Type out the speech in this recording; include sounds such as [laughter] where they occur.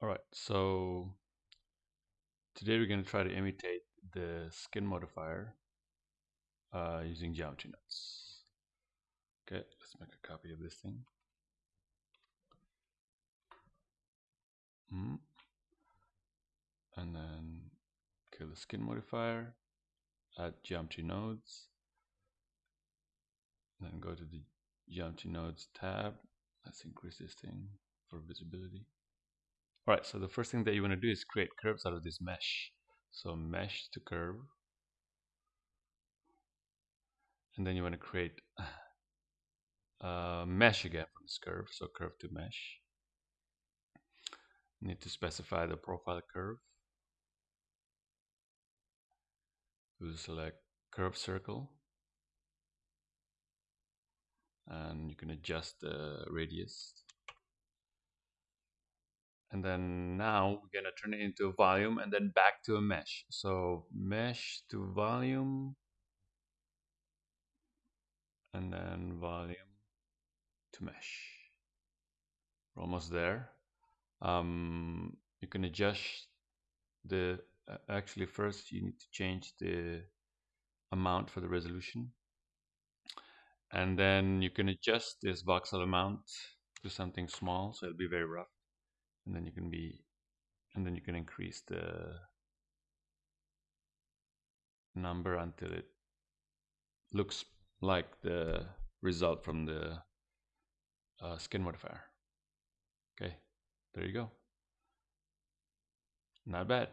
All right, so today we're going to try to imitate the skin modifier uh, using geometry nodes. Okay, let's make a copy of this thing. Mm. And then kill the skin modifier, add geometry nodes, then go to the geometry nodes tab. Let's increase this thing for visibility. All right, so the first thing that you want to do is create curves out of this mesh. So mesh to curve. And then you want to create a [sighs] uh, mesh again from this curve. So curve to mesh. Need to specify the profile curve. We'll select curve circle. And you can adjust the radius and then now we're gonna turn it into a volume and then back to a mesh. So mesh to volume. And then volume to mesh. We're almost there. Um, you can adjust the uh, actually first you need to change the amount for the resolution. And then you can adjust this voxel amount to something small so it'll be very rough and then you can be and then you can increase the number until it looks like the result from the uh, skin modifier. Okay there you go. Not bad